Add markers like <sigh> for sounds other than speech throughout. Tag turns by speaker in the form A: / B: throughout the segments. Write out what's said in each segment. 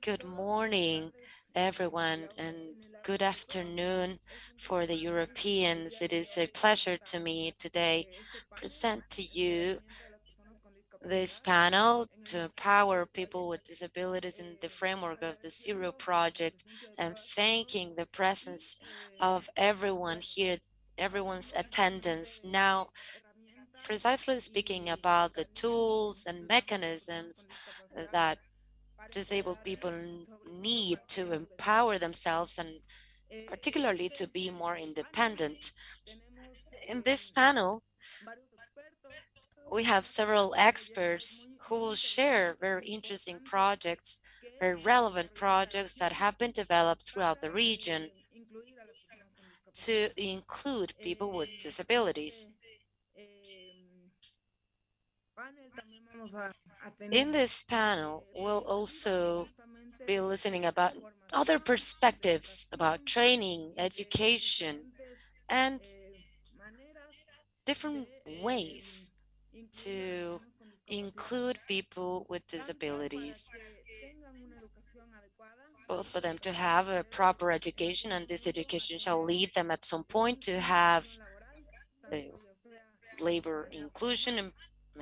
A: Good morning, everyone, and good afternoon for the Europeans. It is a pleasure to me today present to you this panel to empower people with disabilities in the framework of the Zero Project and thanking the presence of everyone here, everyone's attendance. Now, precisely speaking about the tools and mechanisms that disabled people need to empower themselves and particularly to be more independent. In this panel, we have several experts who will share very interesting projects, very relevant projects that have been developed throughout the region to include people with disabilities. In this panel, we'll also be listening about other perspectives about training, education, and different ways to include people with disabilities, both for them to have a proper education, and this education shall lead them at some point to have labor inclusion and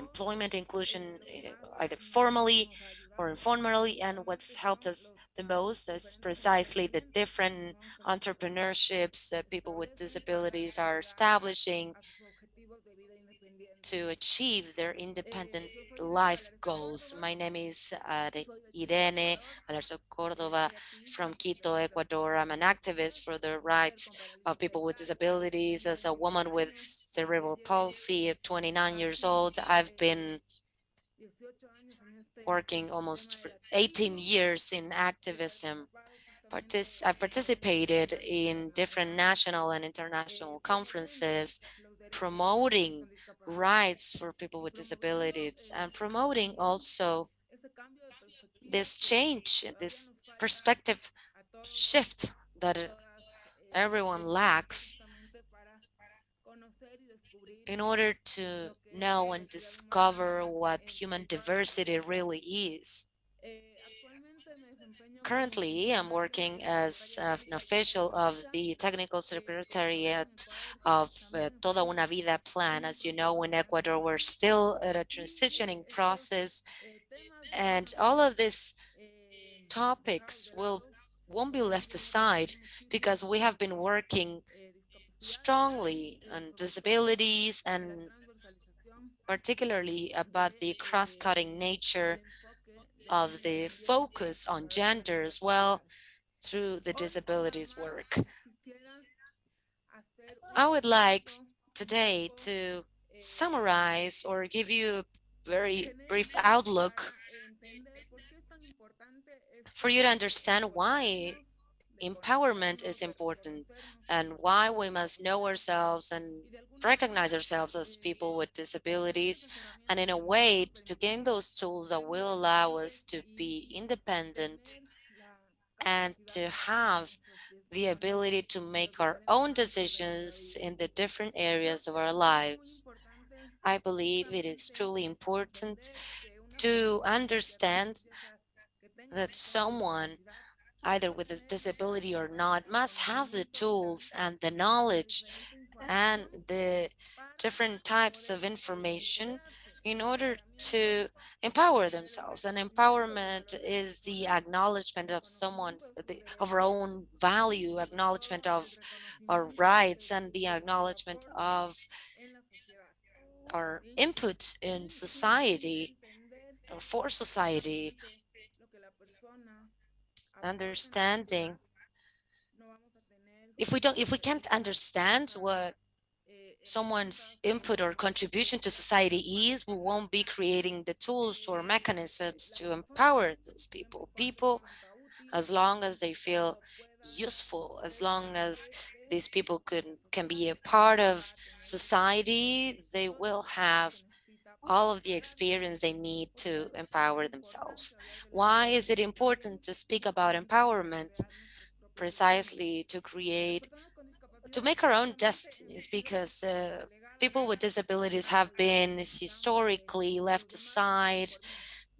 A: employment inclusion, eh, either formally or informally. And what's helped us the most is precisely the different entrepreneurships that people with disabilities are establishing to achieve their independent life goals. My name is uh, Irene Valerzo Cordova from Quito, Ecuador. I'm an activist for the rights of people with disabilities. As a woman with cerebral palsy, 29 years old, I've been working almost 18 years in activism. Partic I've participated in different national and international conferences promoting rights for people with disabilities and promoting also this change, this perspective shift that everyone lacks in order to know and discover what human diversity really is. Currently, I'm working as an official of the Technical Secretariat of uh, Toda Una Vida plan. As you know, in Ecuador, we're still at a transitioning process, and all of these topics will won't be left aside because we have been working strongly on disabilities and particularly about the cross-cutting nature of the focus on gender as well through the disabilities work. I would like today to summarize or give you a very brief outlook for you to understand why empowerment is important and why we must know ourselves and recognize ourselves as people with disabilities and in a way to gain those tools that will allow us to be independent and to have the ability to make our own decisions in the different areas of our lives. I believe it is truly important to understand that someone either with a disability or not, must have the tools and the knowledge and the different types of information in order to empower themselves. And empowerment is the acknowledgement of someone's, the, of our own value, acknowledgement of our rights, and the acknowledgement of our input in society or for society understanding. If we don't if we can't understand what someone's input or contribution to society is we won't be creating the tools or mechanisms to empower those people. People as long as they feel useful as long as these people could can be a part of society they will have all of the experience they need to empower themselves. Why is it important to speak about empowerment? Precisely to create, to make our own destinies, because uh, people with disabilities have been historically left aside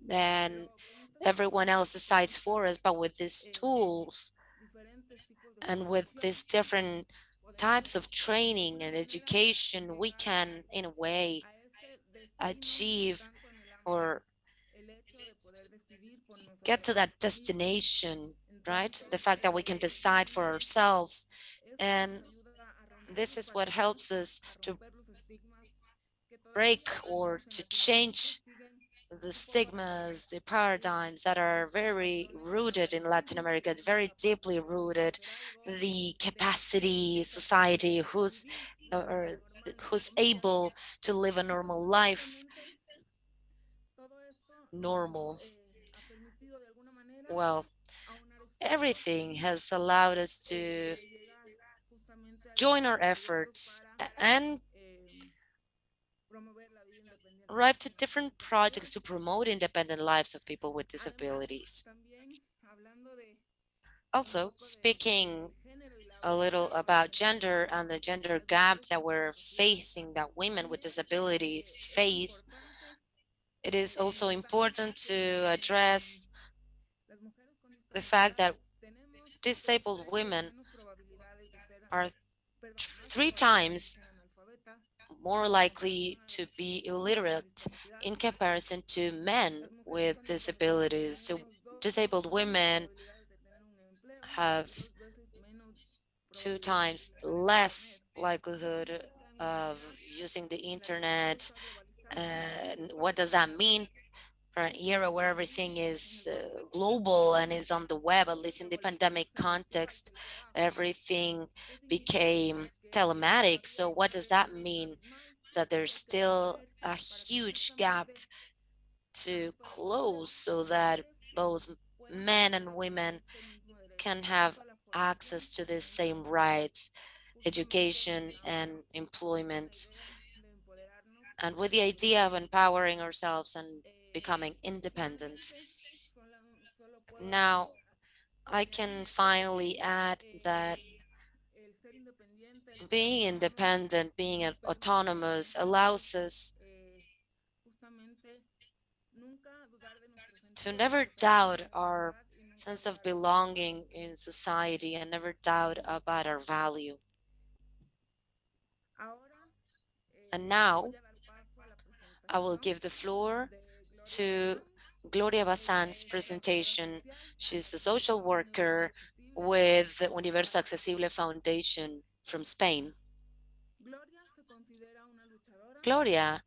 A: and everyone else decides for us, but with these tools and with these different types of training and education, we can, in a way, achieve or get to that destination, right? The fact that we can decide for ourselves. And this is what helps us to break or to change the stigmas, the paradigms that are very rooted in Latin America, very deeply rooted, the capacity society who's or uh, who's able to live a normal life. Normal. Well, everything has allowed us to join our efforts and arrive to different projects to promote independent lives of people with disabilities. Also, speaking a little about gender and the gender gap that we're facing, that women with disabilities face, it is also important to address the fact that disabled women are three times more likely to be illiterate in comparison to men with disabilities. So disabled women have two times less likelihood of using the internet. And what does that mean for an era where everything is uh, global and is on the web, at least in the pandemic context, everything became telematic. So what does that mean? That there's still a huge gap to close so that both men and women can have access to the same rights, education and employment. And with the idea of empowering ourselves and becoming independent. Now, I can finally add that being independent, being autonomous allows us to never doubt our sense of belonging in society and never doubt about our value. And now I will give the floor to Gloria Bazan's presentation. She's a social worker with the Universo Accesible Foundation from Spain. Gloria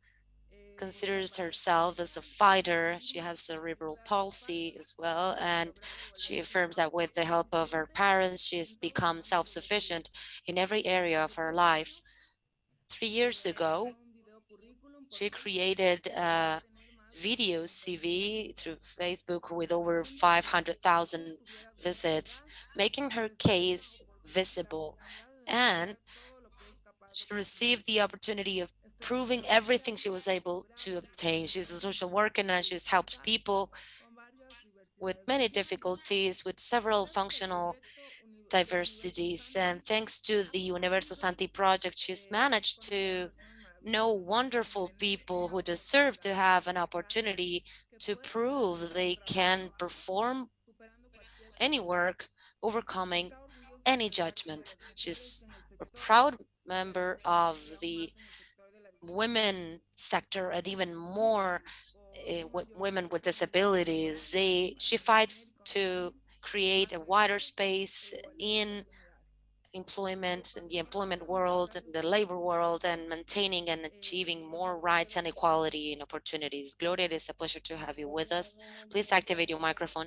A: considers herself as a fighter. She has cerebral palsy as well, and she affirms that with the help of her parents, she has become self-sufficient in every area of her life. Three years ago, she created a video CV through Facebook with over 500,000 visits, making her case visible. And she received the opportunity of proving everything she was able to obtain. She's a social worker and she's helped people with many difficulties, with several functional diversities. And thanks to the Universo Santi project, she's managed to know wonderful people who deserve to have an opportunity to prove they can perform any work, overcoming any judgment. She's a proud member of the women sector and even more uh, women with disabilities. They, she fights to create a wider space in employment in the employment world, in the labor world, and maintaining and achieving more rights and equality and opportunities. Gloria, it is a pleasure to have you with us. Please activate your microphone.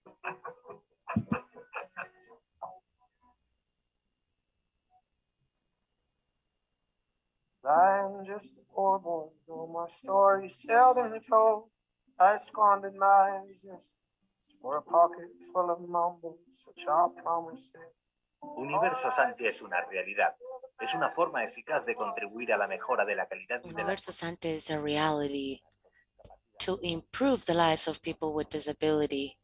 A: I'm just a poor boy, though my story seldom told. I squandered my existence
B: or a pocket full of mumbles, such are promises.
C: Universo Santi es una realidad. Es una forma eficaz de contribuir a la mejora de la calidad de
A: Universo Sante is a reality to improve the lives of people with disability.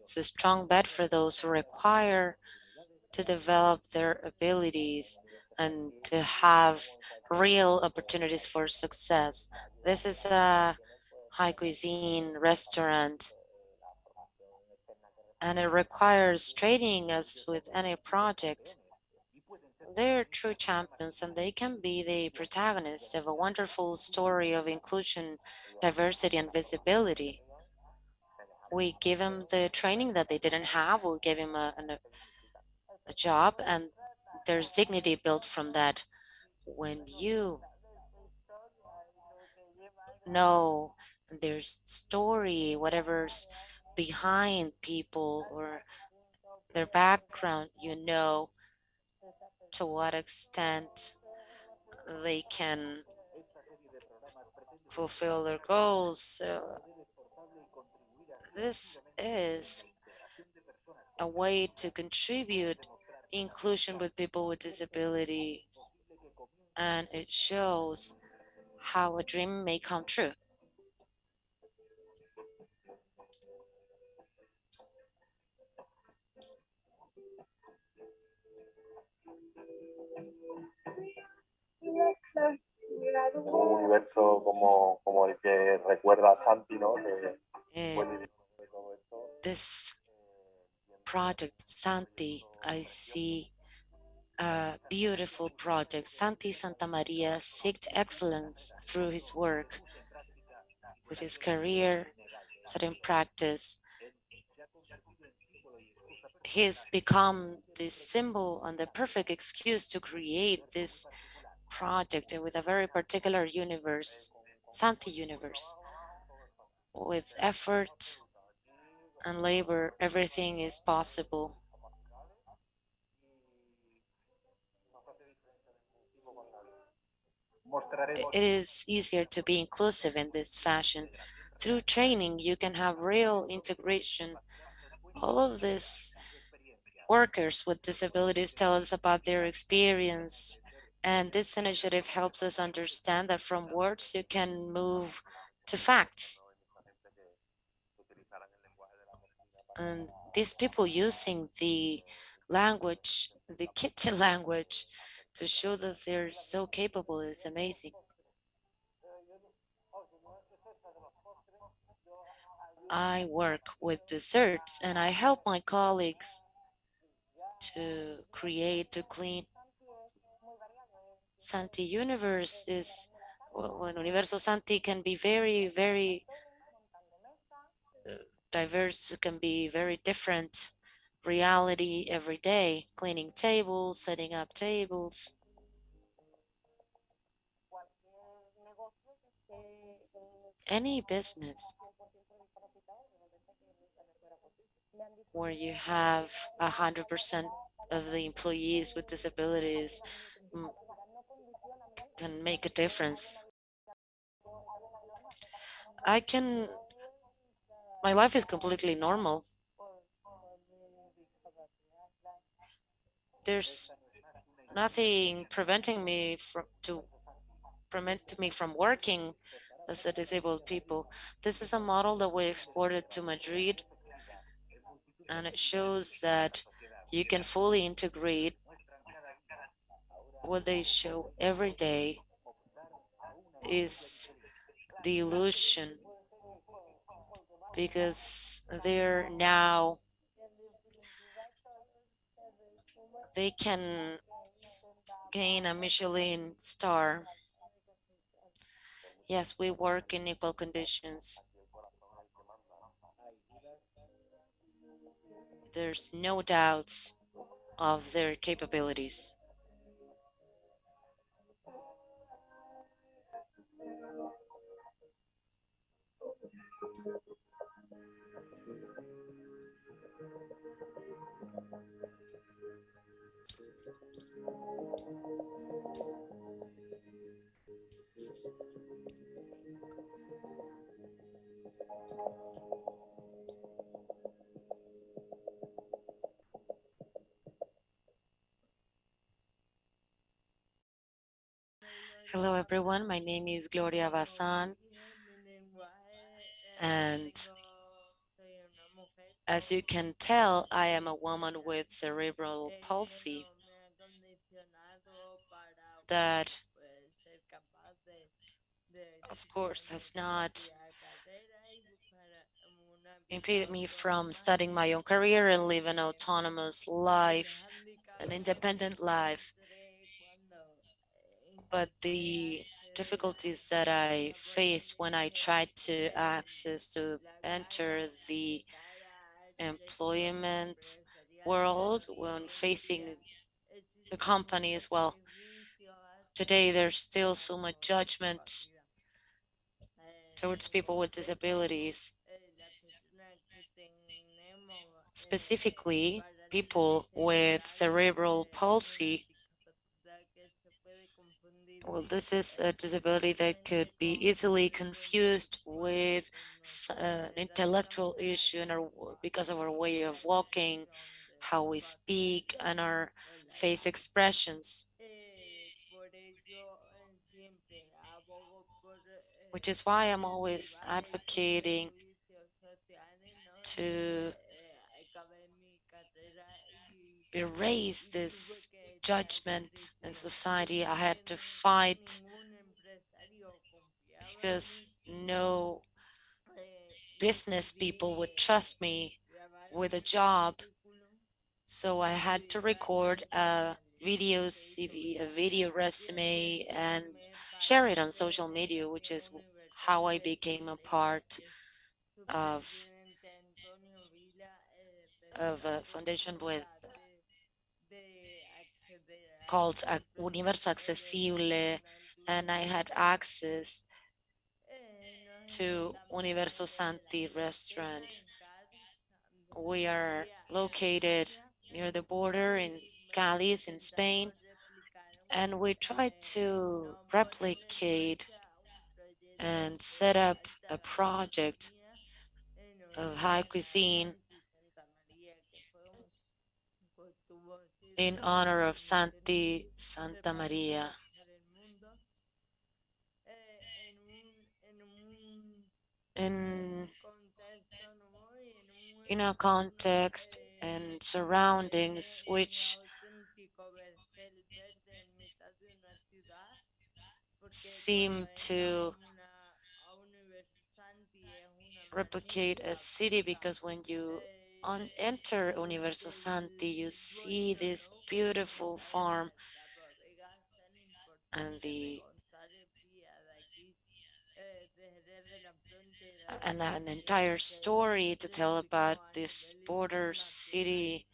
A: It's a strong bet for those who require to develop their abilities and to have real opportunities for success. This is a high cuisine restaurant and it requires training as with any project. They're true champions and they can be the protagonists of a wonderful story of inclusion, diversity, and visibility. We give them the training that they didn't have, we give them a, a, a job, and there's dignity built from that. When you know there's story, whatever's behind people or their background, you know to what extent they can fulfill their goals. this is a way to contribute inclusion with people with disabilities and it shows how a dream may come true.
B: Un universo como, como el que recuerda Santi, ¿no? Que
A: And
B: fue eh, dirigente de todo esto.
A: this project, Santi, I see a beautiful project. Santi Santa Maria seeked excellence through his work, with his career set in practice. He's become the symbol and the perfect excuse to create this project with a very particular universe, Santi universe. With effort and labor, everything is possible. It is easier to be inclusive in this fashion. Through training, you can have real integration. All of these workers with disabilities tell us about their experience. And this initiative helps us understand that from words you can move to facts. And these people using the language, the kitchen <laughs> language, to show that they're so capable is amazing. I work with desserts and I help my colleagues to create, to clean. Santi Universe is, well, Universo Santi can be very, very diverse, it can be very different reality every day, cleaning tables, setting up tables. Any business where you have a hundred percent of the employees with disabilities mm, can make a difference. I can, my life is completely normal. There's nothing preventing me from to prevent me from working as a disabled people. This is a model that we exported to Madrid and it shows that you can fully integrate what they show every day is the illusion because they're now they can gain a Michelin star. Yes, we work in equal conditions. There's no doubts of their capabilities. Hello, everyone. My name is Gloria Bazan, and as you can tell, I am a woman with cerebral palsy that, of course, has not impeded me from studying my own career and live an autonomous life, an independent life. But the difficulties that I faced when I tried to access to enter the employment world when facing the companies, well, today there's still so much judgment towards people with disabilities, specifically people with cerebral palsy. Well, this is a disability that could be easily confused with uh, an intellectual issue and our, because of our way of walking, how we speak, and our face expressions. Which is why I'm always advocating to erase this judgment in society. I had to fight because no business people would trust me with a job. So I had to record a video CV, a video resume, and share it on social media, which is how I became a part of of a foundation with called Universo Accesible, and I had access to Universo Santi restaurant. We are located near the border in Cadiz in Spain, and we tried to replicate and set up a project of high cuisine in honor of Santi Santa Maria. In, in a context and surroundings which seem to replicate a city because when you on enter Universo Santi, you see this beautiful farm and the and an entire story to tell about this border city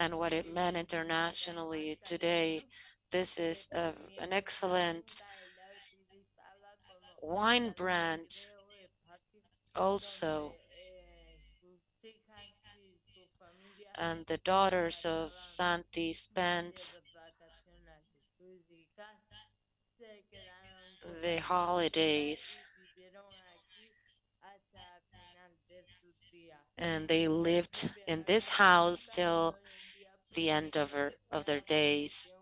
A: and what it meant internationally today. This is a, an excellent wine brand also and the daughters of Santi spent the holidays and they lived in this house till the end of, her, of their days.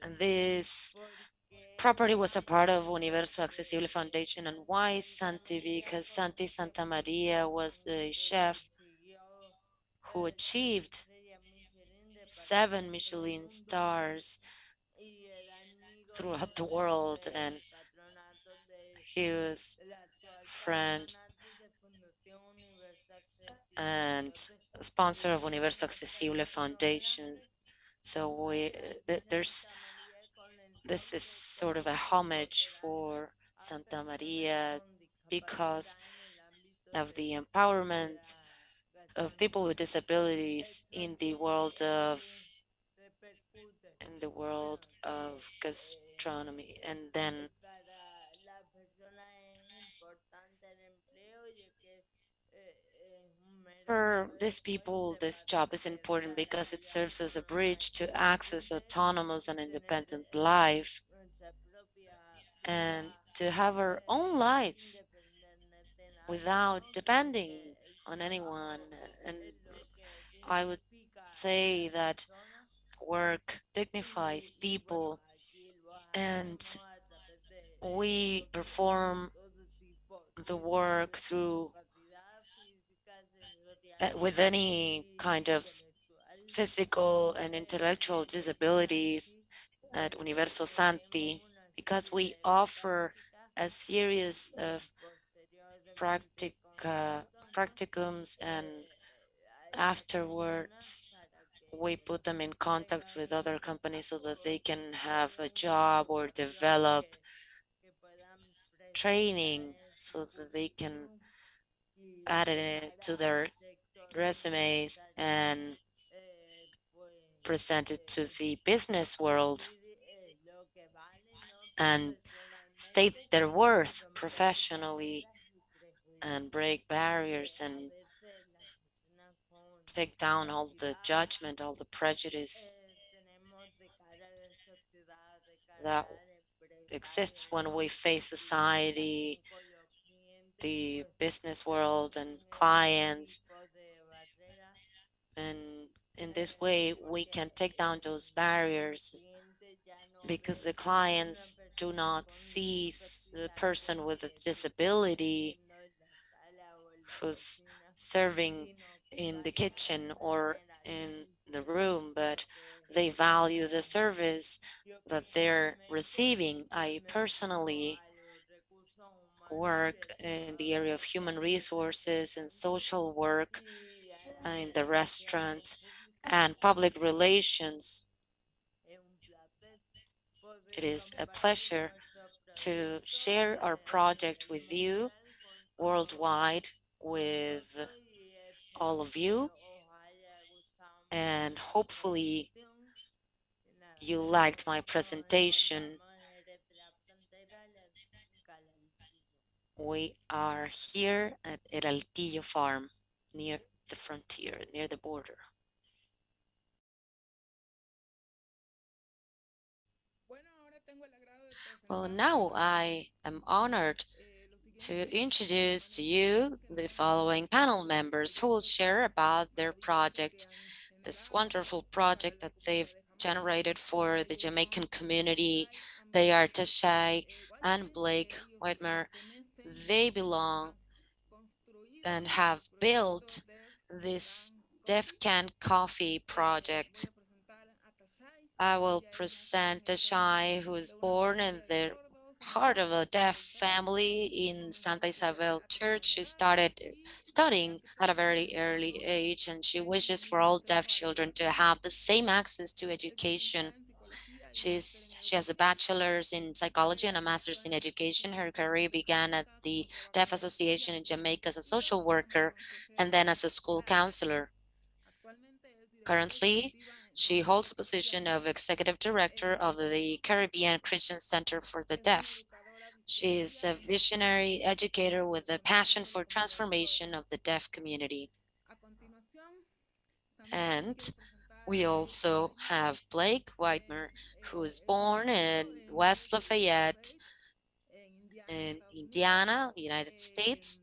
A: And this property was a part of Universo Accesible Foundation. And why Santi? Because Santi Santa Maria was the chef who achieved seven Michelin stars throughout the world and he was friend and sponsor of Universo Accesible Foundation. So we th there's this is sort of a homage for Santa Maria because of the empowerment of people with disabilities in the world of in the world of gastronomy. And then for these people this job is important because it serves as a bridge to access autonomous and independent life and to have our own lives without depending on anyone. And I would say that work dignifies people And we perform the work through uh, with any kind of physical and intellectual disabilities at Universo Santi because we offer a series of practica, practicums and afterwards we put them in contact with other companies so that they can have a job or develop training so that they can add it to their resumes and present it to the business world and state their worth professionally and break barriers and take down all the judgment, all the prejudice that exists when we face society, the business world and clients. And in this way, we can take down those barriers because the clients do not see the person with a disability who's serving in the kitchen or in the room, but they value the service that they're receiving. I personally work in the area of human resources and social work in the restaurant and public relations. It is a pleasure to share our project with you worldwide with all of you and hopefully you liked my presentation. We are here at El Altillo farm near the frontier, near the border. Well, now I am honored to introduce to you the following panel members who will share about their project, this wonderful project that they've generated for the Jamaican community. They are Tashai and Blake Whitmer. They belong and have built this Deaf Can Coffee project. I will present Tashai, who was born in the heart of a deaf family in Santa Isabel Church. She started studying at a very early age and she wishes for all deaf children to have the same access to education. She's, she has a bachelor's in psychology and a master's in education. Her career began at the Deaf Association in Jamaica as a social worker and then as a school counselor. Currently, she holds the position of Executive Director of the Caribbean Christian Center for the Deaf. She is a visionary educator with a passion for transformation of the deaf community. And we also have Blake Whitemer, who was born in West Lafayette in Indiana, United States.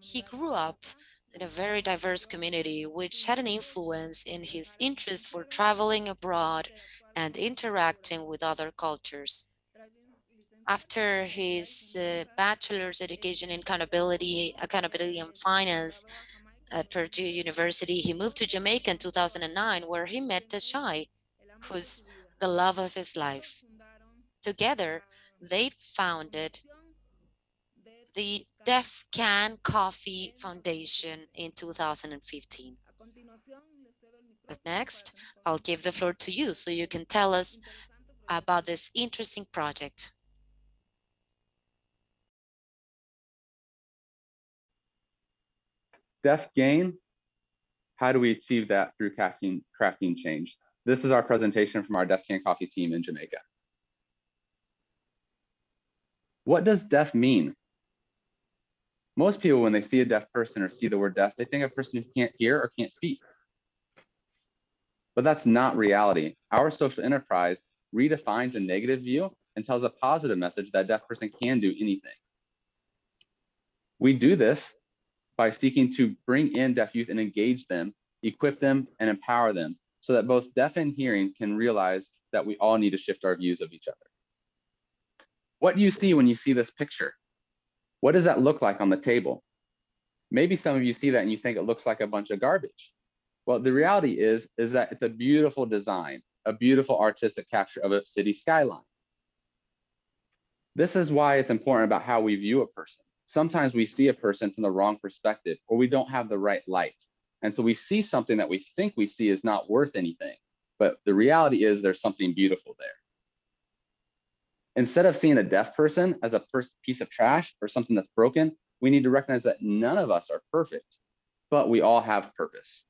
A: He grew up in a very diverse community, which had an influence in his interest for traveling abroad and interacting with other cultures. After his uh, bachelor's education in accountability, accountability and finance at Purdue University, he moved to Jamaica in 2009, where he met Tashai, who's the love of his life. Together, they founded the Deaf Can Coffee Foundation in 2015. But next, I'll give the floor to you so you can tell us about this interesting project.
D: Deaf gain, how do we achieve that through crafting, crafting change? This is our presentation from our Deaf Can Coffee team in Jamaica. What does deaf mean? Most people, when they see a deaf person or see the word deaf, they think of a person who can't hear or can't speak. But that's not reality. Our social enterprise redefines a negative view and tells a positive message that a deaf person can do anything. We do this by seeking to bring in deaf youth and engage them, equip them, and empower them so that both deaf and hearing can realize that we all need to shift our views of each other. What do you see when you see this picture? What does that look like on the table? Maybe some of you see that and you think it looks like a bunch of garbage. Well, the reality is, is that it's a beautiful design, a beautiful artistic capture of a city skyline. This is why it's important about how we view a person. Sometimes we see a person from the wrong perspective or we don't have the right light. And so we see something that we think we see is not worth anything, but the reality is there's something beautiful there. Instead of seeing a deaf person as a piece of trash or something that's broken, we need to recognize that none of us are perfect, but we all have purpose.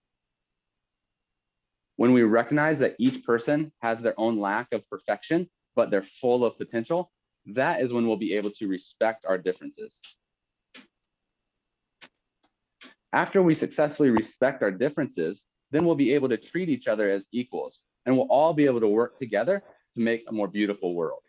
D: When we recognize that each person has their own lack of perfection, but they're full of potential, that is when we'll be able to respect our differences. After we successfully respect our differences, then we'll be able to treat each other as equals and we'll all be able to work together to make a more beautiful world.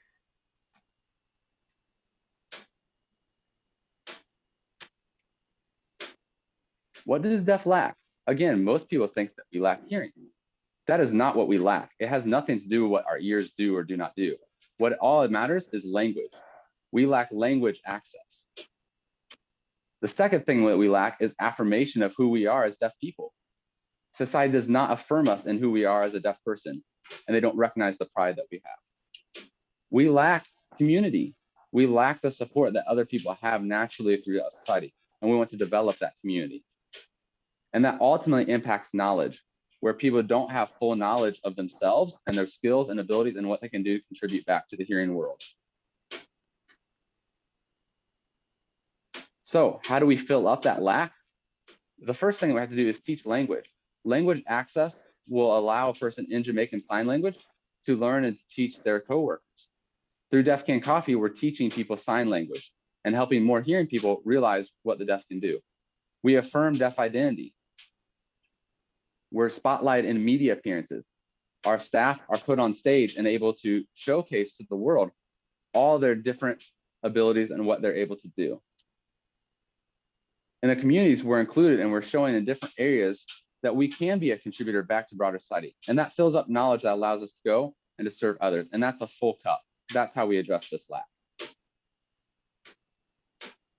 D: What does deaf lack? Again, most people think that we lack hearing. That is not what we lack. It has nothing to do with what our ears do or do not do. What all it matters is language. We lack language access. The second thing that we lack is affirmation of who we are as deaf people. Society does not affirm us in who we are as a deaf person, and they don't recognize the pride that we have. We lack community. We lack the support that other people have naturally throughout society, and we want to develop that community. And that ultimately impacts knowledge, where people don't have full knowledge of themselves and their skills and abilities and what they can do to contribute back to the hearing world. So how do we fill up that lack? The first thing we have to do is teach language. Language access will allow a person in Jamaican Sign Language to learn and to teach their coworkers. Through Deaf Can Coffee, we're teaching people sign language and helping more hearing people realize what the deaf can do. We affirm deaf identity. We're spotlight in media appearances. Our staff are put on stage and able to showcase to the world all their different abilities and what they're able to do. In the communities, we're included and we're showing in different areas that we can be a contributor back to broader society. And that fills up knowledge that allows us to go and to serve others. And that's a full cup. That's how we address this lack.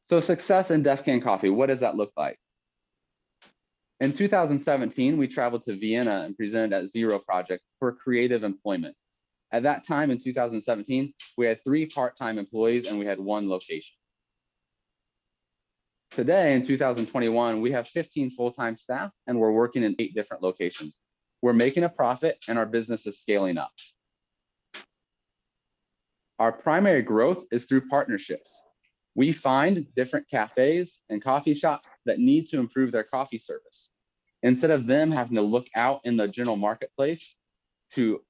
D: So success in Deaf Can Coffee, what does that look like? In 2017, we traveled to Vienna and presented at Zero Project for creative employment. At that time in 2017, we had three part-time employees and we had one location. Today in 2021, we have 15 full-time staff and we're working in eight different locations. We're making a profit and our business is scaling up. Our primary growth is through partnerships. We find different cafes and coffee shops that need to improve their coffee service. Instead of them having to look out in the general marketplace to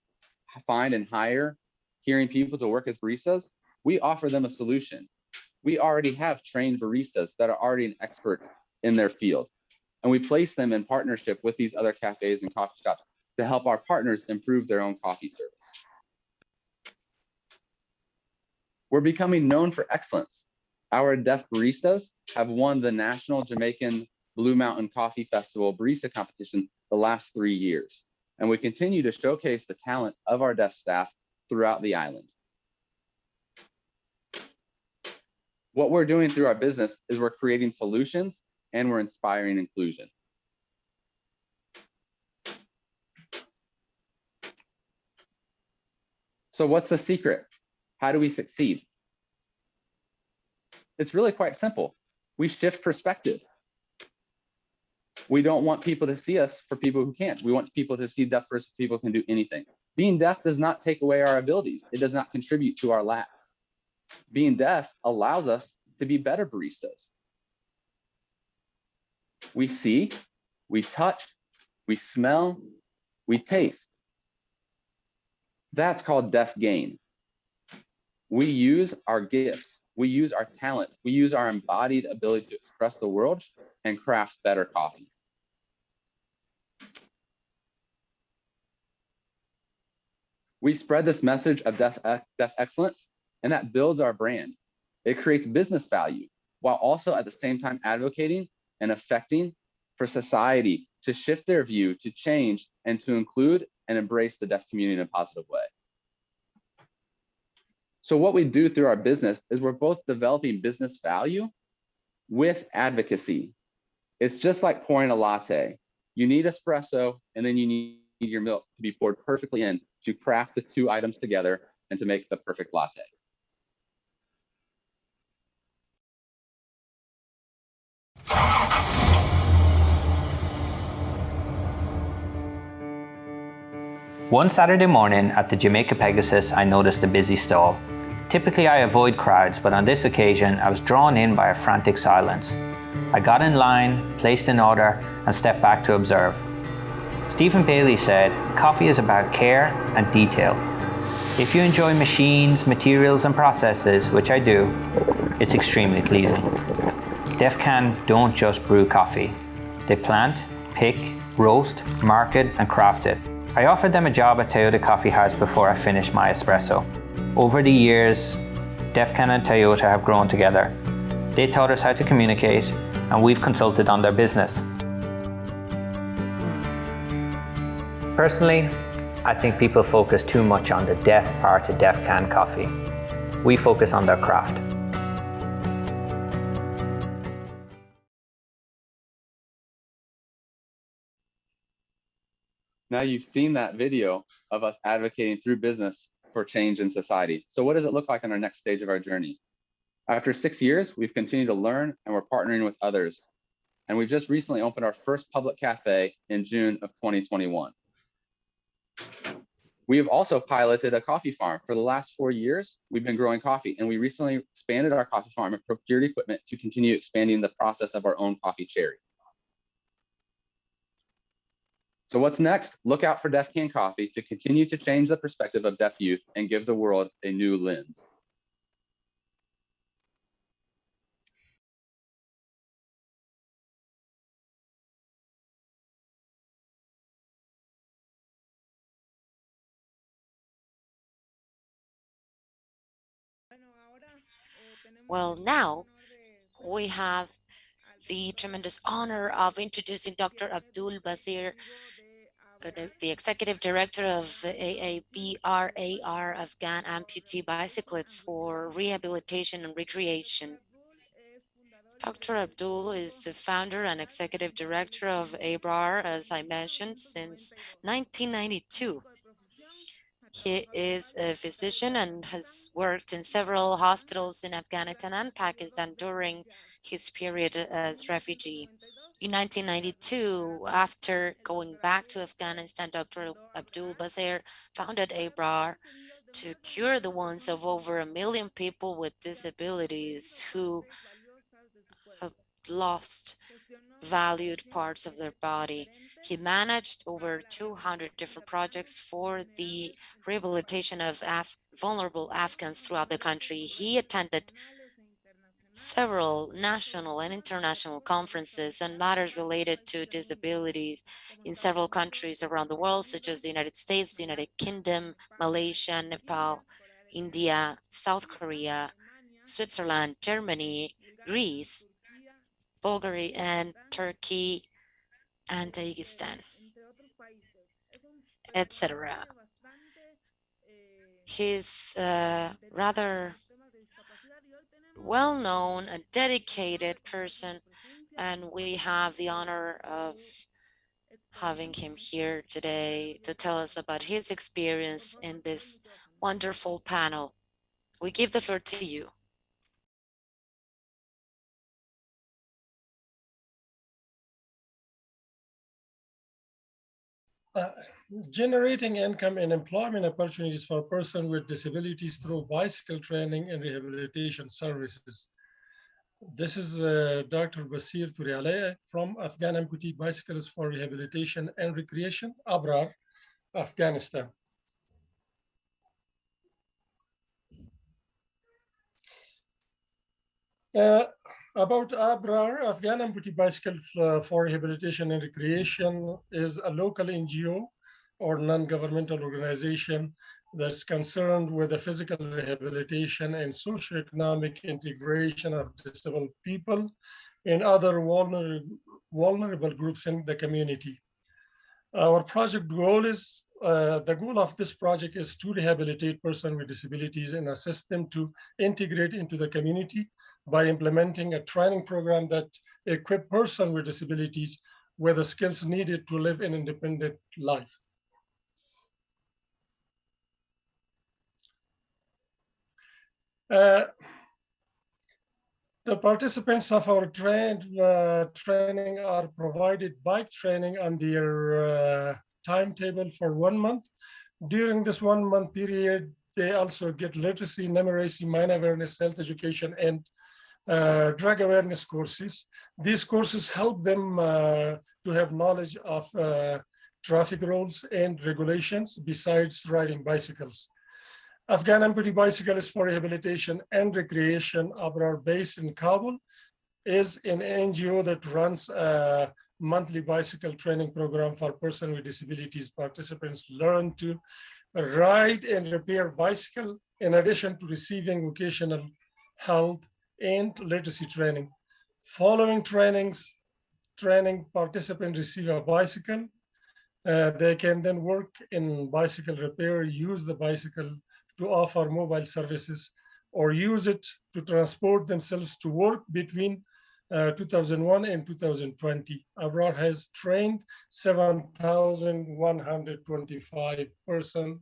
D: find and hire hearing people to work as baristas, we offer them a solution we already have trained baristas that are already an expert in their field. And we place them in partnership with these other cafes and coffee shops to help our partners improve their own coffee service. We're becoming known for excellence. Our deaf baristas have won the National Jamaican Blue Mountain Coffee Festival barista competition the last three years. And we continue to showcase the talent of our deaf staff throughout the island. What we're doing through our business is we're creating solutions and we're inspiring inclusion. So what's the secret? How do we succeed? It's really quite simple. We shift perspective. We don't want people to see us for people who can't. We want people to see deaf person people can do anything. Being deaf does not take away our abilities. It does not contribute to our lack being deaf allows us to be better baristas. We see, we touch, we smell, we taste. That's called deaf gain. We use our gifts, we use our talent, we use our embodied ability to express the world and craft better coffee. We spread this message of deaf, uh, deaf excellence and that builds our brand. It creates business value while also at the same time advocating and affecting for society to shift their view, to change, and to include and embrace the deaf community in a positive way. So what we do through our business is we're both developing business value with advocacy. It's just like pouring a latte. You need espresso and then you need your milk to be poured perfectly in to craft the two items together and to make the perfect latte.
E: One Saturday morning at the Jamaica Pegasus, I noticed a busy stall. Typically, I avoid crowds, but on this occasion, I was drawn in by a frantic silence. I got in line, placed an order, and stepped back to observe. Stephen Bailey said, Coffee is about care and detail. If you enjoy machines, materials, and processes, which I do, it's extremely pleasing. Deaf Can don't just brew coffee, they plant, pick, roast, market, and craft it. I offered them a job at Toyota Coffee House before I finished my espresso. Over the years, Deaf Can and Toyota have grown together. They taught us how to communicate, and we've consulted on their business. Personally, I think people focus too much on the deaf part of Deaf Can coffee. We focus on their craft.
D: Now you've seen that video of us advocating through business for change in society. So what does it look like on our next stage of our journey? After six years, we've continued to learn and we're partnering with others. And we've just recently opened our first public cafe in June of 2021. We have also piloted a coffee farm. For the last four years, we've been growing coffee and we recently expanded our coffee farm and procured equipment to continue expanding the process of our own coffee cherry. So what's next? Look out for Deaf Can Coffee to continue to change the perspective of deaf youth and give the world a new lens.
A: Well, now we have the tremendous honor of introducing Dr. Abdul Basir, uh, the executive director of AABRAR Afghan amputee bicyclists for rehabilitation and recreation. Dr. Abdul is the founder and executive director of ABRAR, as I mentioned, since 1992. He is a physician and has worked in several hospitals in Afghanistan and Pakistan during his period as refugee. In 1992, after going back to Afghanistan, Dr. Abdul Basir founded ABRAR to cure the wounds of over a million people with disabilities who have lost valued parts of their body. He managed over 200 different projects for the rehabilitation of Af vulnerable Afghans throughout the country. He attended several national and international conferences on matters related to disabilities in several countries around the world, such as the United States, the United Kingdom, Malaysia, Nepal, India, South Korea, Switzerland, Germany, Greece, Bulgaria and Turkey and Tajikistan, etc. He's uh, rather well-known, a dedicated person, and we have the honor of having him here today to tell us about his experience in this wonderful panel. We give the floor to you.
F: Uh, generating income and employment opportunities for persons with disabilities through bicycle training and rehabilitation services. This is uh, Dr. Basir Turiale from Afghan Amputee Bicycles for Rehabilitation and Recreation, Abrar, Afghanistan. Uh, about Abrar, Afghan Amputee Bicycle uh, for Rehabilitation and Recreation is a local NGO or non-governmental organization that's concerned with the physical rehabilitation and socioeconomic integration of disabled people and other vulnerable, vulnerable groups in the community. Our project goal is uh, the goal of this project is to rehabilitate persons with disabilities and assist them to integrate into the community by implementing a training program that equip persons with disabilities with the skills needed to live an independent life. Uh, the participants of our trained uh, training are provided bike training on their uh, timetable for one month. During this one month period, they also get literacy, numeracy, mind awareness, health education, and uh, drug awareness courses. These courses help them uh, to have knowledge of uh, traffic rules and regulations besides riding bicycles. Afghan Amputee Bicyclists for Rehabilitation and Recreation, Abrar, based in Kabul, is an NGO that runs a monthly bicycle training program for persons with disabilities. Participants learn to ride and repair bicycle in addition to receiving vocational health and literacy training. Following trainings, training participants receive a bicycle. Uh, they can then work in bicycle repair, use the bicycle to offer mobile services or use it to transport themselves to work between uh, 2001 and 2020. Abrar has trained 7,125 persons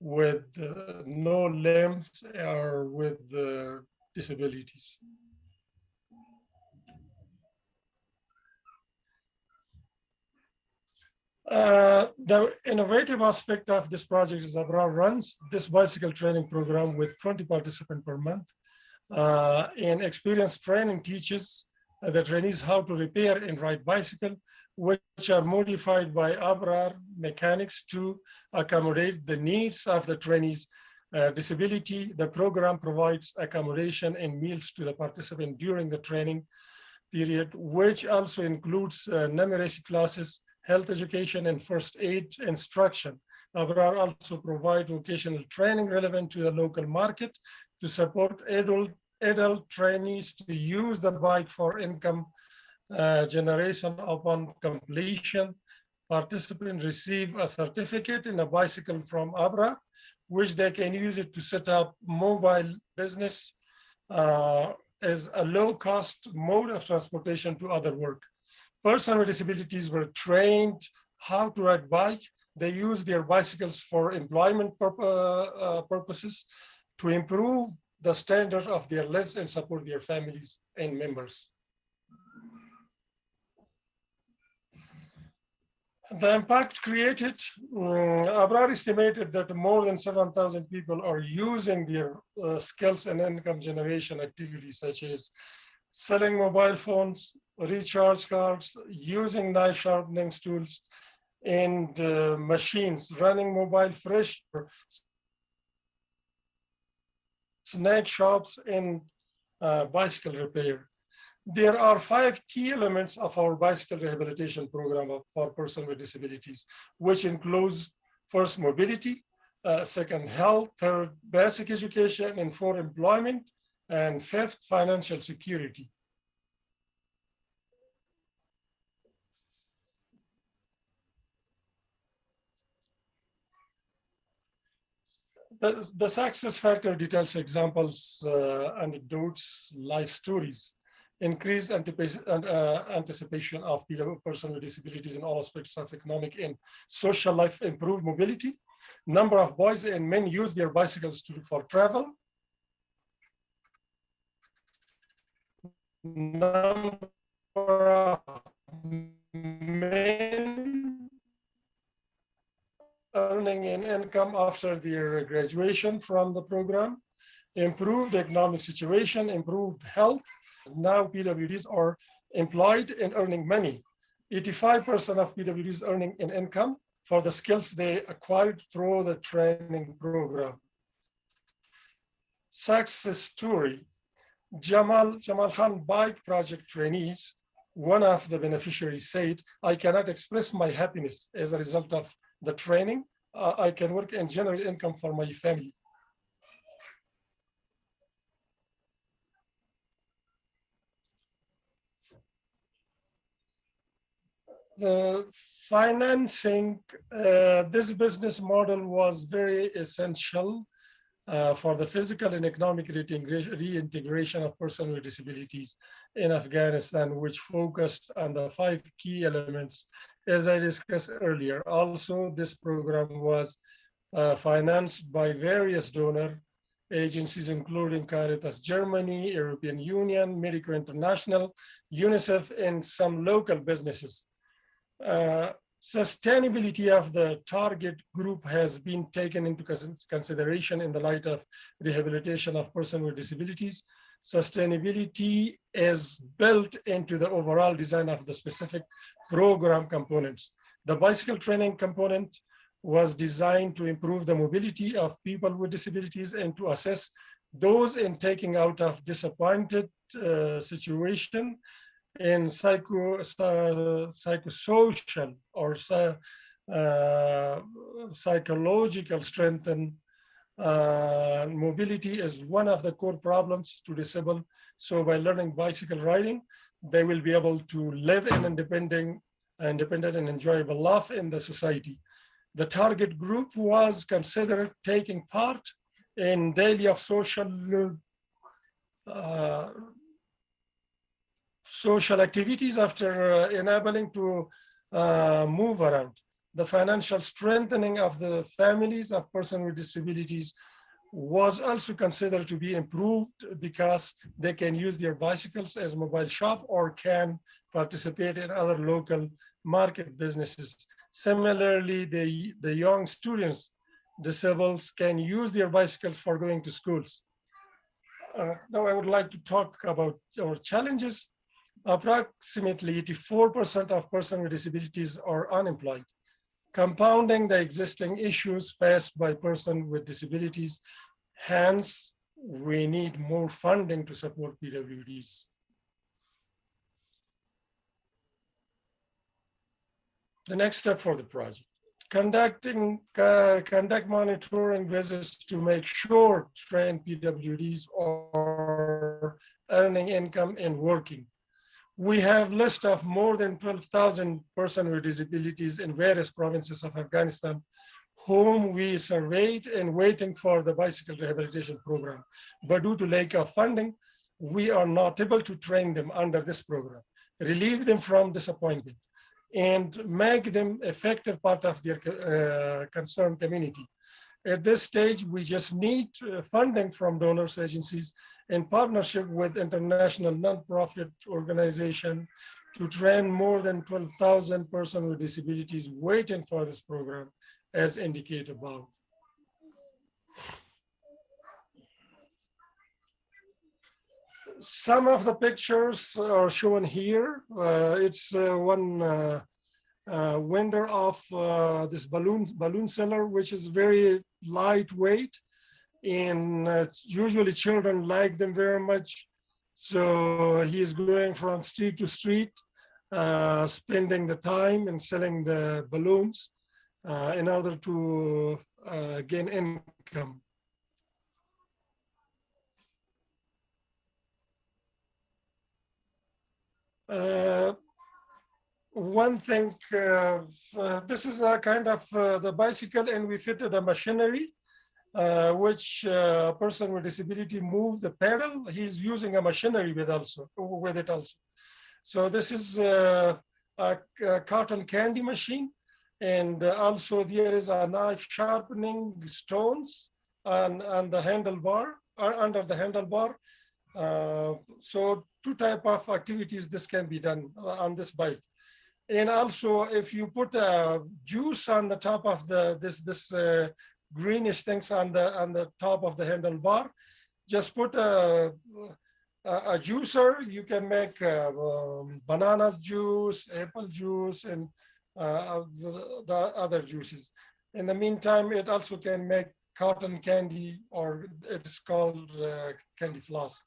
F: with uh, no limbs or with uh, disabilities. Uh, the innovative aspect of this project is Abrar runs this bicycle training program with 20 participants per month. Uh, and experienced training teaches the trainees how to repair and ride bicycle, which are modified by Abrar mechanics to accommodate the needs of the trainees' uh, disability. The program provides accommodation and meals to the participant during the training period, which also includes uh, numeracy classes, health education and first aid instruction. Abrar also provide vocational training relevant to the local market to support adult, adult trainees to use the bike for income uh, generation upon completion. Participants receive a certificate in a bicycle from Abrar, which they can use it to set up mobile business uh, as a low cost mode of transportation to other work. Persons with disabilities were trained how to ride bike. They use their bicycles for employment pur uh, purposes to improve the standard of their lives and support their families and members. The impact created, um, Abrar estimated that more than 7,000 people are using their uh, skills and income generation activities such as selling mobile phones, recharge cards, using knife sharpening tools, and uh, machines, running mobile fresh snack shops and uh, bicycle repair. There are five key elements of our bicycle rehabilitation program for persons with disabilities, which includes first mobility, uh, second health, third basic education, and fourth employment, and fifth financial security. the, the success factor details examples, uh, anecdotes, life stories, increased uh, anticipation of people, with disabilities in all aspects of economic and social life, improved mobility, number of boys and men use their bicycles to, for travel, number of men earning an income after their graduation from the program, improved economic situation, improved health. Now PWDs are employed and earning money. 85% of PWDs earning an income for the skills they acquired through the training program. Success story. Jamal, Jamal Khan Bike Project trainees, one of the beneficiaries said, I cannot express my happiness as a result of the training, uh, I can work and generate income for my family. The financing, uh, this business model was very essential uh, for the physical and economic reintegration, of persons with disabilities in Afghanistan, which focused on the five key elements, as I discussed earlier. Also, this program was uh, financed by various donor agencies, including Caritas Germany, European Union, Medico International, UNICEF, and some local businesses. Uh, sustainability of the target group has been taken into consideration in the light of rehabilitation of persons with disabilities. Sustainability is built into the overall design of the specific program components. The bicycle training component was designed to improve the mobility of people with disabilities and to assess those in taking out of disappointed uh, situation in psycho, uh, psychosocial or uh, psychological strength and uh, mobility is one of the core problems to disabled. So by learning bicycle riding, they will be able to live in independent, independent and enjoyable life in the society. The target group was considered taking part in daily of social uh, social activities after uh, enabling to uh, move around. The financial strengthening of the families of persons with disabilities was also considered to be improved because they can use their bicycles as mobile shop or can participate in other local market businesses. Similarly, the, the young students, disabled, can use their bicycles for going to schools. Uh, now I would like to talk about our challenges approximately 84% of persons with disabilities are unemployed, compounding the existing issues faced by persons with disabilities. Hence, we need more funding to support PWDs. The next step for the project. Conducting uh, conduct monitoring visits to make sure trained PWDs are earning income and working we have list of more than 12,000 persons with disabilities in various provinces of Afghanistan, whom we surveyed and waiting for the bicycle rehabilitation program. But due to lack of funding, we are not able to train them under this program, relieve them from disappointment, and make them effective part of their uh, concerned community. At this stage, we just need uh, funding from donors agencies in partnership with international nonprofit organization to train more than 12,000 persons with disabilities waiting for this program as indicated above. Some of the pictures are shown here. Uh, it's uh, one uh, uh window of uh, this balloon balloon seller, which is very lightweight and uh, usually children like them very much. So he's going from street to street, uh, spending the time and selling the balloons uh, in order to uh, gain income. Uh, one thing, uh, this is a kind of the bicycle and we fitted a machinery uh, which uh, person with disability move the pedal, he's using a machinery with also with it also. So this is uh, a, a, cotton candy machine, and also there is a knife sharpening stones on, on the handlebar or under the handlebar. Uh, so two type of activities this can be done on this bike. And also, if you put a juice on the top of the this this uh, greenish things on the on the top of the handlebar. Just put a, a, a juicer. You can make uh, um, bananas juice, apple juice, and uh, the, the, other juices. In the meantime, it also can make cotton candy, or it's called uh, candy floss.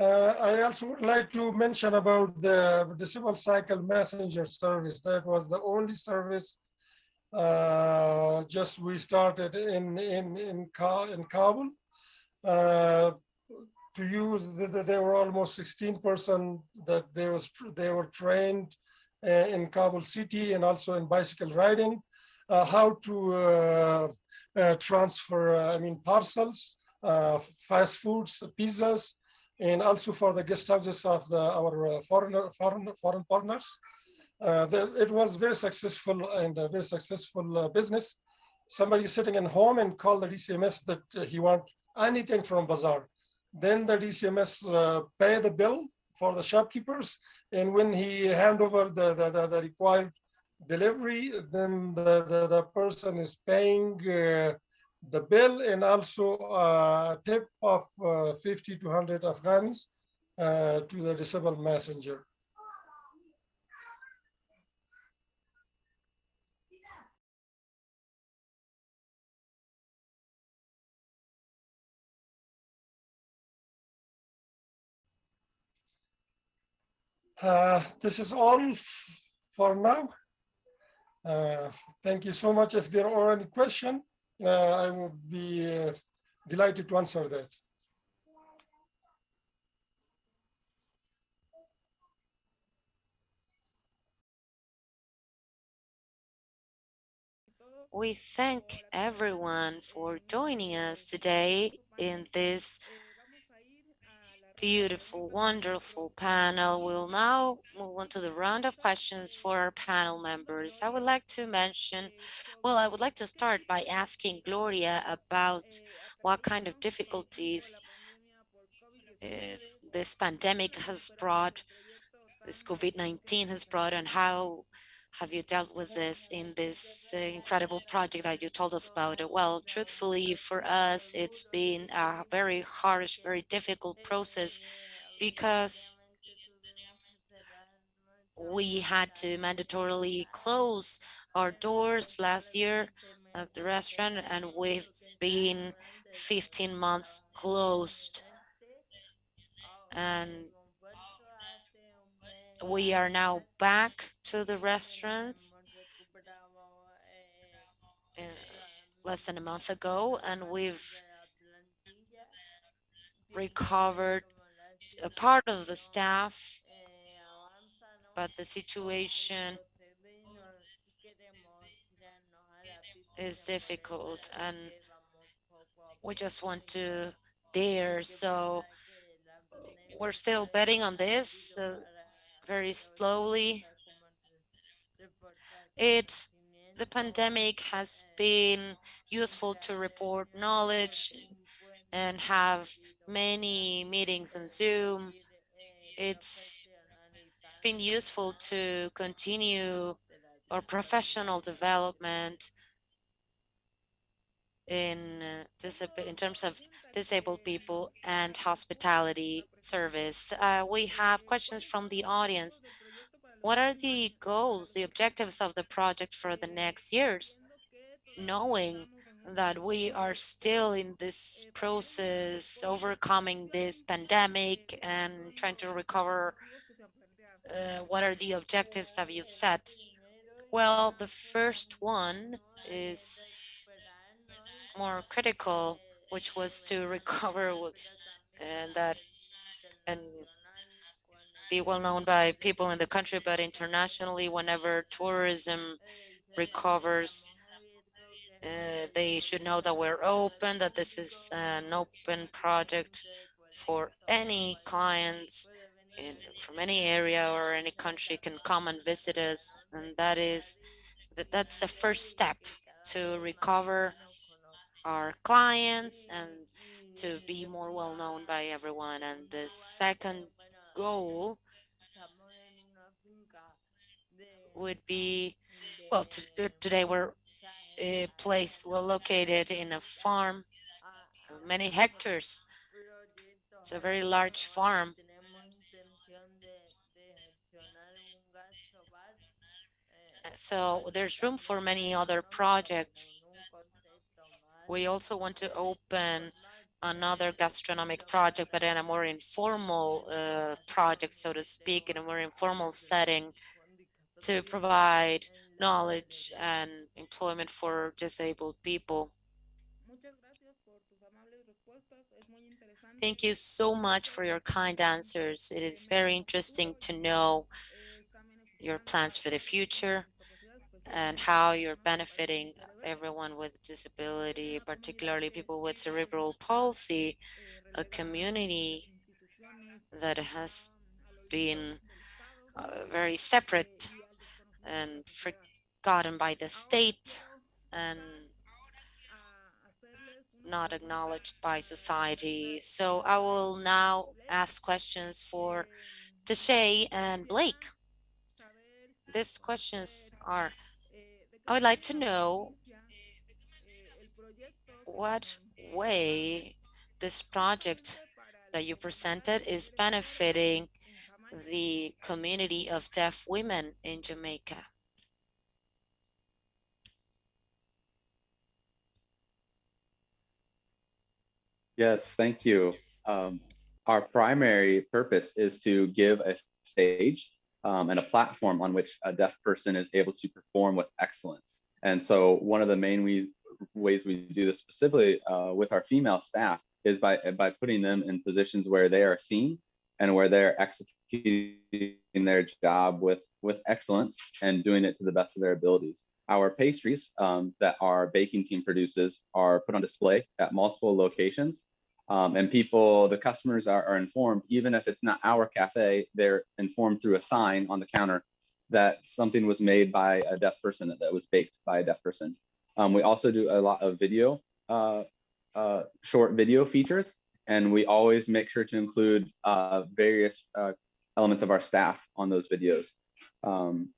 F: Uh, I also would like to mention about the Disable Cycle Messenger service. That was the only service uh, just we started in in in, Ka in Kabul. Uh, to use, the, the, there were almost 16 person that they was they were trained uh, in Kabul city and also in bicycle riding, uh, how to uh, transfer, I mean, parcels, fast foods, pizzas, and also for the guest houses of the, our foreigner, foreign, foreign partners. The, it was very successful and a very successful business. Somebody sitting in home and called the DCMS that he want anything from Bazaar. Then the DCMS uh, pay the bill for the shopkeepers. And when he hand over the, the, the, the required delivery, then the, the, the person is paying uh, the bill and also a tip of uh, 50 to 100 Afghans uh, to the disabled messenger. Uh, this is all for now. Uh, thank you so much. If there are any questions, uh, I would be uh, delighted to answer that.
A: We thank everyone for joining us today in this beautiful, wonderful panel. We'll now move on to the round of questions for our panel members. I would like to mention, well, I would like to start by asking Gloria about what kind of difficulties uh, this pandemic has brought, this COVID-19 has brought, and how have you dealt with this in this uh, incredible project that you told us about? Well, truthfully, for us, it's been a very harsh, very difficult process because we had to mandatorily close our doors last year at the restaurant and we've been 15 months closed and we are now back to the restaurants less than a month ago, and we've recovered a part of the staff, but the situation is difficult and we just want to dare. So we're still betting on this. Uh, very slowly. It, the pandemic has been useful to report knowledge and have many meetings on Zoom. It's been useful to continue our professional development in in terms of disabled people and hospitality service. Uh, we have questions from the audience. What are the goals, the objectives of the project for the next years? Knowing that we are still in this process, overcoming this pandemic and trying to recover, uh, what are the objectives that you've set? Well, the first one is more critical, which was to <laughs> recover what's and that and be well known by people in the country, but internationally, whenever tourism recovers, uh, they should know that we're open, that this is an open project for any clients in, from any area or any country can come and visit us. And that is that that's the first step to recover our clients and to be more well known by everyone. And the second goal would be, well, today we're a place, we're located in a farm, many hectares. It's a very large farm. So there's room for many other projects we also want to open another gastronomic project, but in a more informal uh, project, so to speak, in a more informal setting to provide knowledge and employment for disabled people. Thank you so much for your kind answers. It is very interesting to know your plans for the future and how you're benefiting everyone with disability, particularly people with cerebral palsy, a community that has been uh, very separate and forgotten by the state and not acknowledged by society. So I will now ask questions for Tashay and Blake. These questions are, I would like to know what way this project that you presented is benefiting the community of deaf women in Jamaica.
D: Yes, thank you. Um, our primary purpose is to give a stage um, and a platform on which a deaf person is able to perform with excellence. And so one of the main ways, ways we do this specifically uh, with our female staff is by, by putting them in positions where they are seen and where they're executing their job with, with excellence and doing it to the best of their abilities. Our pastries um, that our baking team produces are put on display at multiple locations um, and people, the customers are, are, informed, even if it's not our cafe, they're informed through a sign on the counter that something was made by a deaf person, that was baked by a deaf person. Um, we also do a lot of video, uh, uh, short video features, and we always make sure to include uh, various uh, elements of our staff on those videos. Um,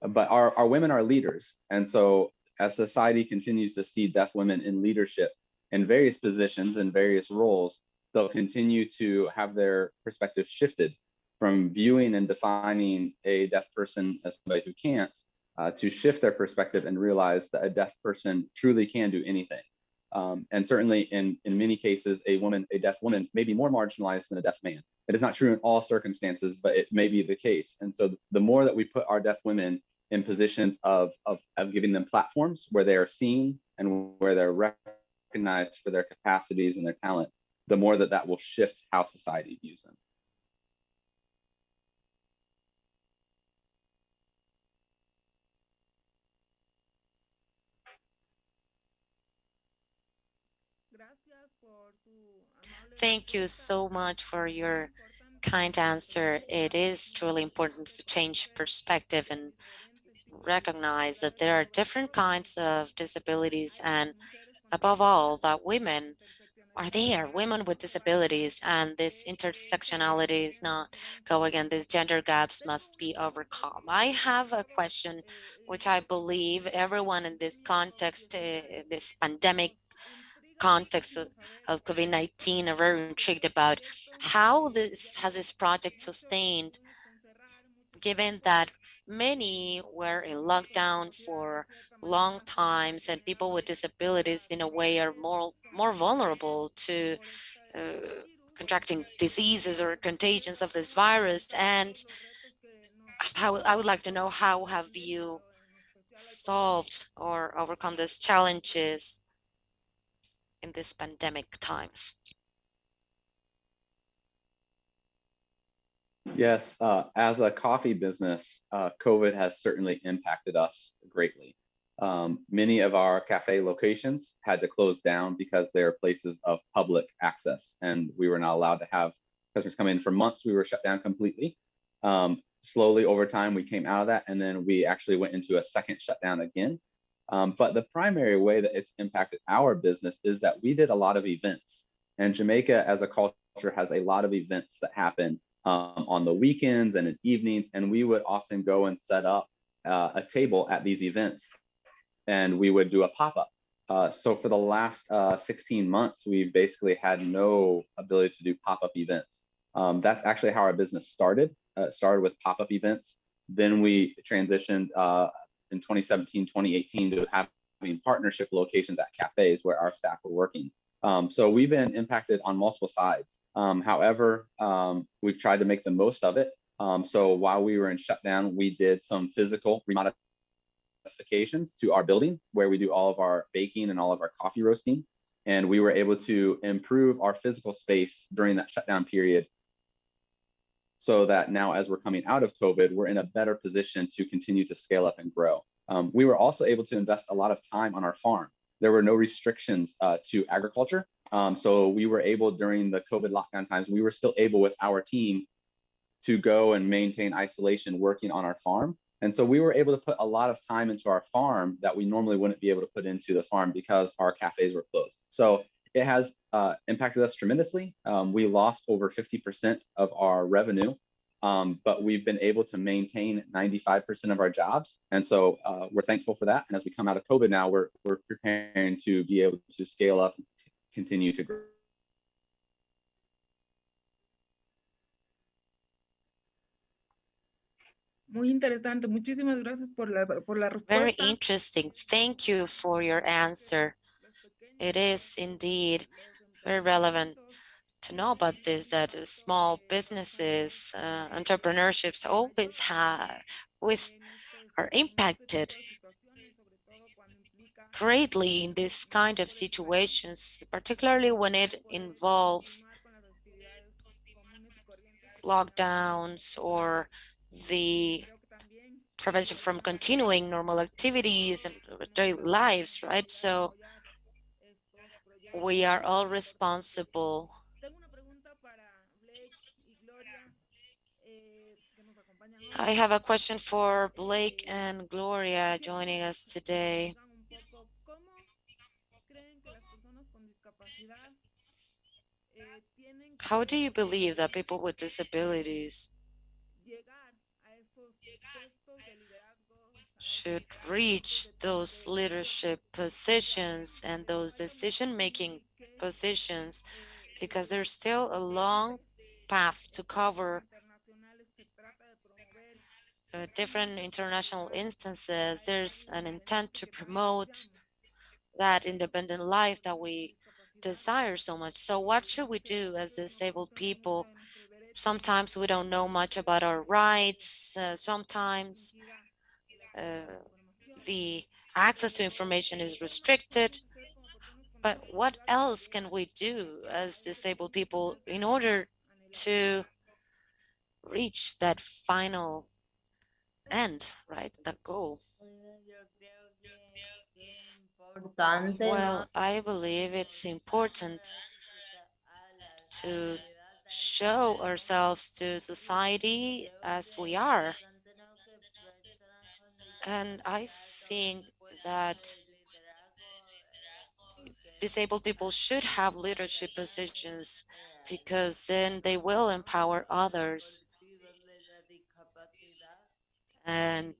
D: but our, our women are leaders. And so as society continues to see deaf women in leadership, in various positions and various roles, they'll continue to have their perspective shifted from viewing and defining a deaf person as somebody who can't uh, to shift their perspective and realize that a deaf person truly can do anything. Um, and certainly in, in many cases, a woman, a deaf woman may be more marginalized than a deaf man. It is not true in all circumstances, but it may be the case. And so the more that we put our deaf women in positions of, of, of giving them platforms where they are seen and where they're recognized for their capacities and their talent, the more that that will shift how society views them.
A: Thank you so much for your kind answer. It is truly important to change perspective and recognize that there are different kinds of disabilities and above all that women are there, women with disabilities, and this intersectionality is not go again, these gender gaps must be overcome. I have a question, which I believe everyone in this context, uh, this pandemic context of, of COVID-19 are very intrigued about how this has this project sustained given that many were in lockdown for long times and people with disabilities in a way are more more vulnerable to uh, contracting diseases or contagions of this virus and how I would like to know how have you solved or overcome these challenges in these pandemic times?
D: Yes, uh, as a coffee business, uh, COVID has certainly impacted us greatly. Um, many of our cafe locations had to close down because they're places of public access and we were not allowed to have customers come in for months. We were shut down completely. Um, slowly over time, we came out of that and then we actually went into a second shutdown again. Um, but the primary way that it's impacted our business is that we did a lot of events and Jamaica as a culture has a lot of events that happen um, on the weekends and in evenings. And we would often go and set up uh, a table at these events and we would do a pop-up. Uh, so for the last uh, 16 months, we've basically had no ability to do pop-up events. Um, that's actually how our business started. Uh, started with pop-up events. Then we transitioned uh, in 2017, 2018 to having partnership locations at cafes where our staff were working. Um, so we've been impacted on multiple sides. Um, however, um, we've tried to make the most of it. Um, so while we were in shutdown, we did some physical remodifications to our building where we do all of our baking and all of our coffee roasting. And we were able to improve our physical space during that shutdown period so that now as we're coming out of COVID, we're in a better position to continue to scale up and grow. Um, we were also able to invest a lot of time on our farm. There were no restrictions uh, to agriculture. Um, so we were able during the COVID lockdown times, we were still able with our team to go and maintain isolation working on our farm. And so we were able to put a lot of time into our farm that we normally wouldn't be able to put into the farm because our cafes were closed. So it has uh, impacted us tremendously. Um, we lost over 50% of our revenue, um, but we've been able to maintain 95% of our jobs. And so uh, we're thankful for that. And as we come out of COVID now, we're, we're preparing to be able to scale up and continue to grow.
G: Muy interesante. Muchísimas gracias por la, por la
A: Very interesting. Thank you for your answer. It is indeed very relevant to know about this, that small businesses, uh, entrepreneurships always have, with, are impacted greatly in this kind of situations, particularly when it involves lockdowns or the prevention from continuing normal activities and daily lives, right? So we are all responsible. I have a question for Blake and Gloria joining us today. How do you believe that people with disabilities should reach those leadership positions and those decision-making positions because there's still a long path to cover uh, different international instances. There's an intent to promote that independent life that we desire so much. So what should we do as disabled people? Sometimes we don't know much about our rights. Uh, sometimes uh, the access to information is restricted. But what else can we do as disabled people in order to reach that final end, right? That goal. Well, I believe it's important to show ourselves to society as we are. And I think that disabled people should have leadership positions because then they will empower others and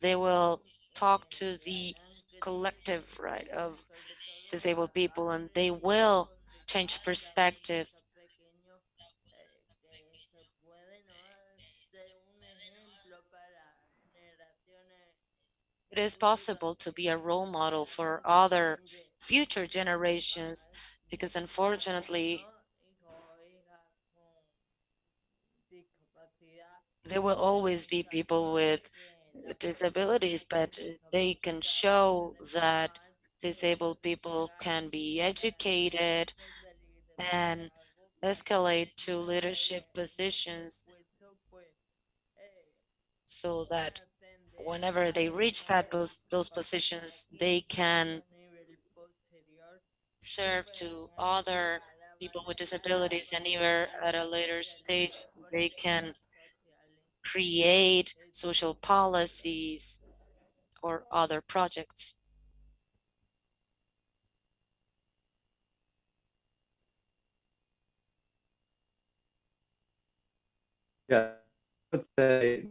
A: they will talk to the collective right of disabled people and they will change perspectives. It is possible to be a role model for other future generations because unfortunately there will always be people with disabilities, but they can show that disabled people can be educated and escalate to leadership positions so that whenever they reach that those, those positions, they can serve to other people with disabilities and even at a later stage, they can create social policies or other projects.
D: Yeah, I would say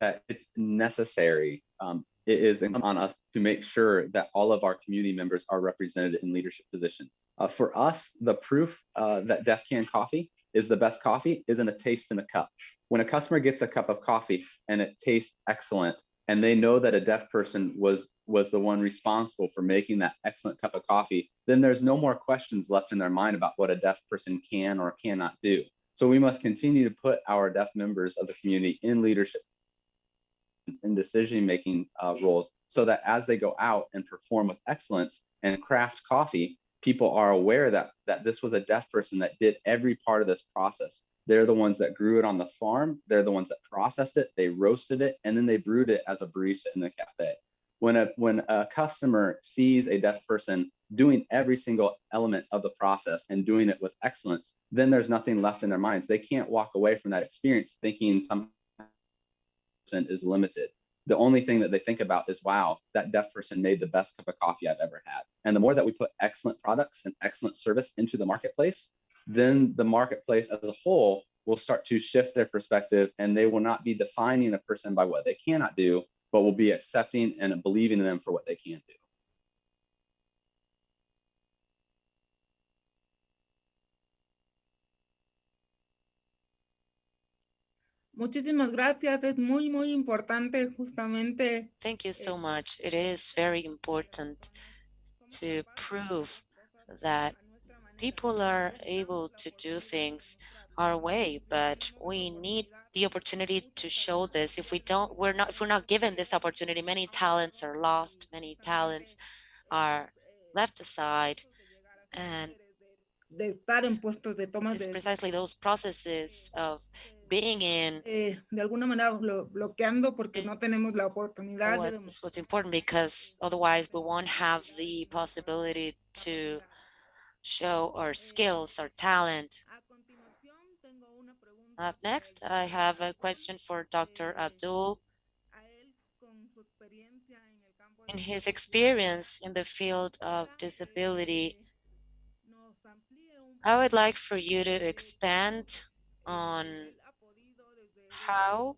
D: that it's necessary. Um, it is on us to make sure that all of our community members are represented in leadership positions. Uh, for us, the proof uh, that Deaf Can Coffee is the best coffee isn't a taste in a cup. When a customer gets a cup of coffee and it tastes excellent, and they know that a deaf person was was the one responsible for making that excellent cup of coffee, then there's no more questions left in their mind about what a deaf person can or cannot do. So we must continue to put our deaf members of the community in leadership in decision-making uh, roles so that as they go out and perform with excellence and craft coffee, people are aware that, that this was a deaf person that did every part of this process. They're the ones that grew it on the farm. They're the ones that processed it. They roasted it and then they brewed it as a barista in the cafe. When a, when a customer sees a deaf person doing every single element of the process and doing it with excellence, then there's nothing left in their minds. They can't walk away from that experience thinking some person is limited. The only thing that they think about is, wow, that deaf person made the best cup of coffee I've ever had. And the more that we put excellent products and excellent service into the marketplace, then the marketplace as a whole will start to shift their perspective and they will not be defining a person by what they cannot do, but will be accepting and believing in them for what they can do.
G: Muchísimas gracias. Es muy, muy importante justamente
A: Thank you so eh, much. It is very important to prove that people are able to do things our way, but we need the opportunity to show this. If we don't, we're not, if we're not given this opportunity, many talents are lost, many talents are left aside. And
G: de estar en puestos de tomas
A: it's precisely those processes of being in
G: eh, de alguna manera blo- bloqueando porque no tenemos la oportunidad
A: what
G: dem-
A: is what's important because otherwise we won't have the possibility to show our skills, our talent.
G: A continuación, tengo una pregunta
A: Up next, I have a question for Dr. Abdul.
G: a él con su experiencia en el campo de
A: In his experience in the field of disability,
G: nos amplíe un
A: I would like for you to expand on how,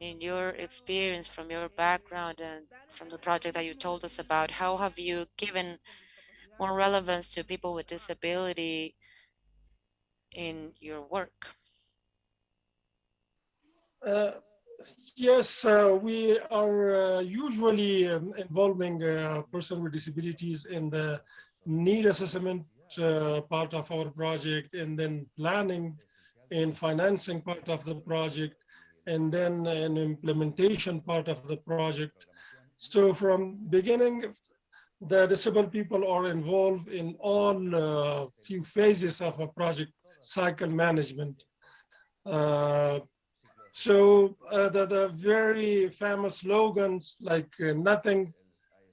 A: in your experience, from your background and from the project that you told us about, how have you given more relevance to people with disability in your work?
F: Uh, Yes, uh, we are uh, usually um, involving a person with disabilities in the need assessment uh, part of our project and then planning and financing part of the project and then an implementation part of the project. So from beginning, the disabled people are involved in all uh, few phases of a project cycle management. Uh, so uh, the, the very famous slogans like uh, nothing,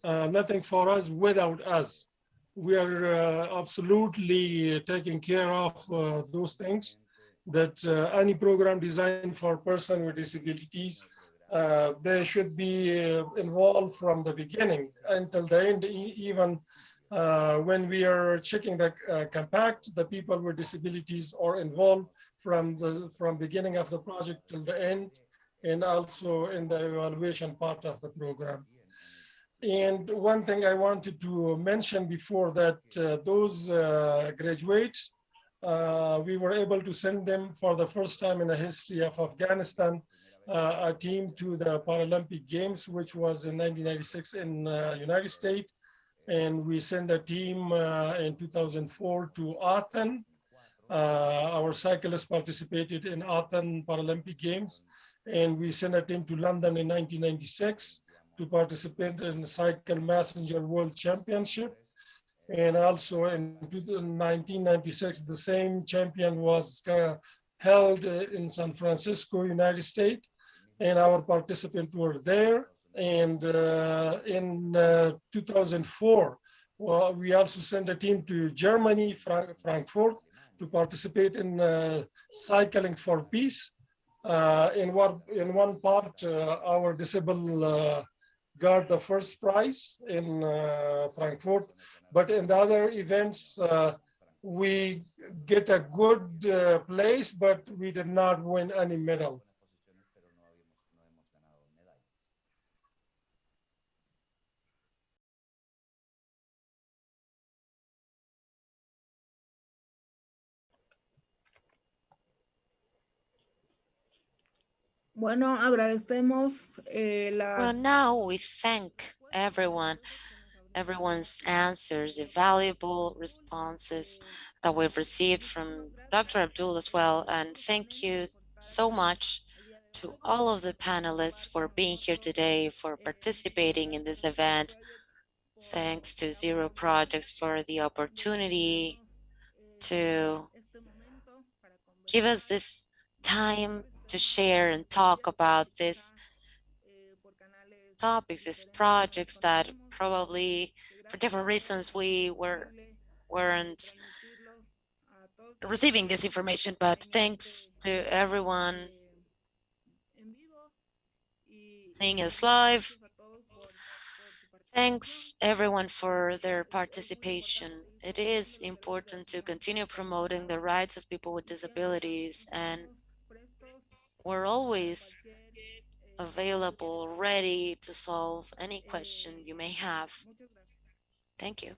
F: uh, nothing for us without us. We are uh, absolutely taking care of those things that uh, any program designed for person with disabilities, uh, they should be uh, involved from the beginning until the end, even uh, when we are checking the uh, compact, the people with disabilities are involved from the from beginning of the project till the end, and also in the evaluation part of the program. And one thing I wanted to mention before that uh, those graduates, uh, we were able to send them for the first time in the history of Afghanistan, uh, a team to the Paralympic Games, which was in 1996 in uh, United States. And we sent a team uh, in 2004 to Athens, uh, our cyclists participated in Athens Paralympic Games, and we sent a team to London in 1996 to participate in the Cycle Messenger World Championship. And also in 1996, the same champion was uh, held uh, in San Francisco, United States, and our participants were there. And uh, in uh, 2004, well, we also sent a team to Germany, Frank Frankfurt, to participate in uh, cycling for peace. Uh, in one in one part, our disabled got the first prize in uh, Frankfurt, but in the other events, uh, we get a good uh, place, but we did not win any medal.
G: Bueno, agradecemos eh,
A: Well, now we thank everyone, everyone's answers, the valuable responses that we've received from Dr. Abdul as well. And thank you so much to all of the panelists for being here today, for participating in this event. Thanks to Zero Project for the opportunity to give us this time to share and talk about these topics, these projects that probably for different reasons we were weren't receiving this information, but thanks to everyone seeing us live. Thanks everyone for their participation. It is important to continue promoting the rights of people with disabilities and we're always available, ready to solve any question you may have. Thank you.